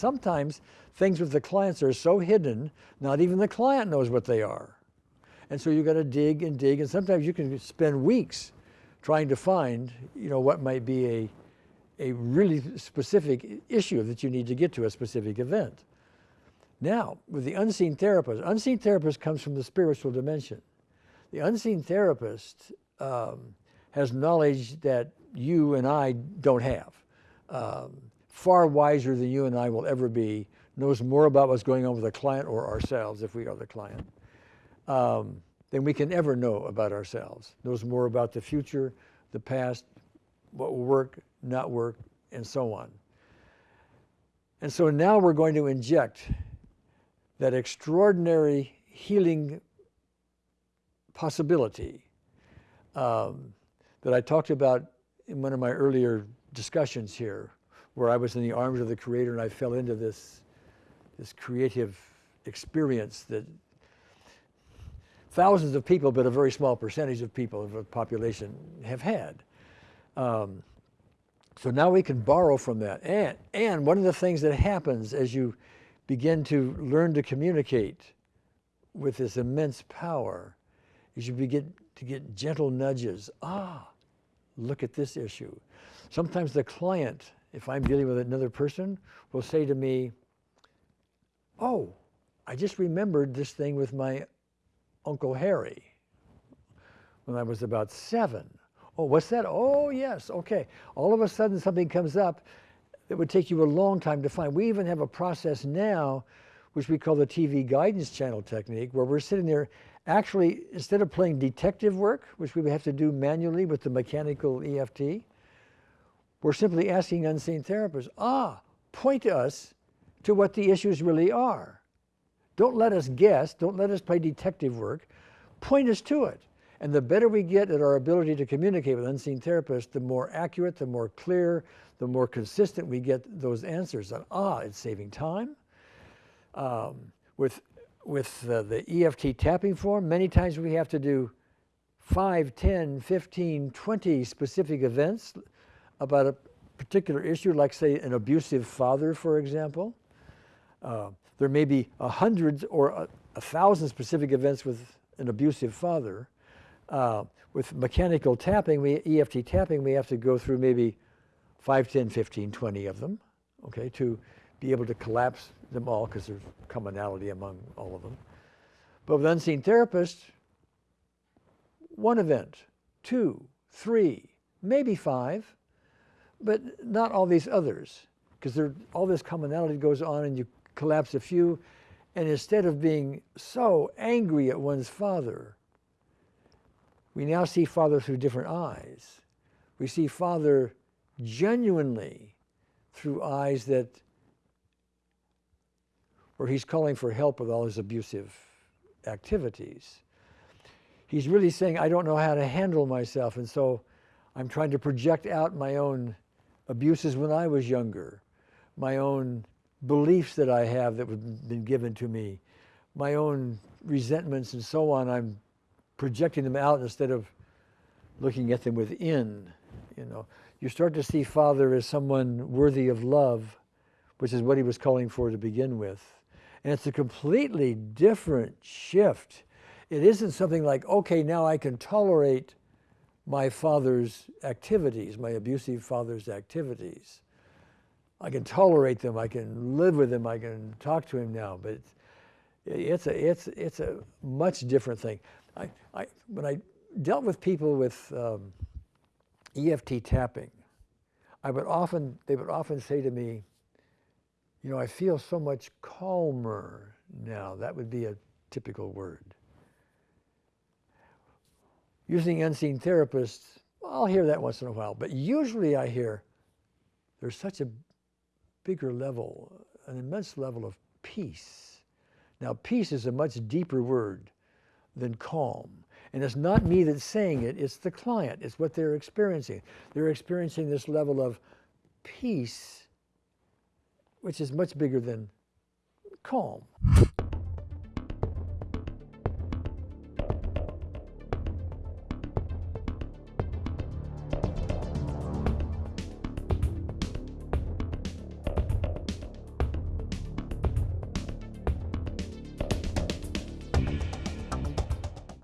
Sometimes things with the clients are so hidden, not even the client knows what they are. And so you got to dig and dig, and sometimes you can spend weeks trying to find, you know, what might be a, a really specific issue that you need to get to a specific event. Now, with the unseen therapist, unseen therapist comes from the spiritual dimension. The unseen therapist um, has knowledge that you and I don't have. Um, far wiser than you and I will ever be, knows more about what's going on with the client or ourselves if we are the client, um, than we can ever know about ourselves. Knows more about the future, the past, what will work, not work, and so on. And so now we're going to inject that extraordinary healing possibility um, that I talked about in one of my earlier discussions here, where I was in the arms of the Creator and I fell into this, this creative experience that thousands of people, but a very small percentage of people of the population have had. Um, so now we can borrow from that. And, and one of the things that happens as you begin to learn to communicate with this immense power is you begin to get gentle nudges. Ah, look at this issue. Sometimes the client, if I'm dealing with another person, will say to me, oh, I just remembered this thing with my Uncle Harry when I was about seven. Oh, what's that? Oh, yes, okay. All of a sudden something comes up that would take you a long time to find. We even have a process now, which we call the TV guidance channel technique, where we're sitting there actually, instead of playing detective work, which we would have to do manually with the mechanical EFT, we're simply asking unseen therapists, ah, point us to what the issues really are. Don't let us guess, don't let us play detective work, point us to it. And the better we get at our ability to communicate with unseen therapists, the more accurate, the more clear, the more consistent we get those answers. And ah, it's saving time. Um, with with uh, the EFT tapping form, many times we have to do 5, 10, 15, 20 specific events about a particular issue, like say an abusive father, for example. Uh, there may be a hundred or a, a, thousand specific events with an abusive father. Uh, with mechanical tapping, we, EFT tapping, we have to go through maybe 5, 10, 15, 20 of them, okay, to be able to collapse them all because there's commonality among all of them. But with unseen therapists, one event, two, three, maybe five, but not all these others because all this commonality goes on and you collapse a few and instead of being so angry at one's father, we now see father through different eyes. We see father genuinely through eyes that where he's calling for help with all his abusive activities. He's really saying, I don't know how to handle myself, and so I'm trying to project out my own abuses when I was younger, my own beliefs that I have that have been given to me, my own resentments and so on. I'm projecting them out instead of looking at them within. You know, you start to see Father as someone worthy of love, which is what he was calling for to begin with. And it's a completely different shift. It isn't something like, okay, now I can tolerate my father's activities, my abusive father's activities. I can tolerate them, I can live with them, I can talk to him now, but it's, a, it's, it's a much different thing. I, I, when I dealt with people with um, EFT tapping, I would often, they would often say to me, you know, I feel so much calmer now. That would be a typical word. Using unseen therapists, I'll hear that once in a while, but usually I hear there's such a bigger level, an immense level of peace. Now, peace is a much deeper word than calm. And it's not me that's saying it, it's the client. It's what they're experiencing. They're experiencing this level of peace which is much bigger than calm.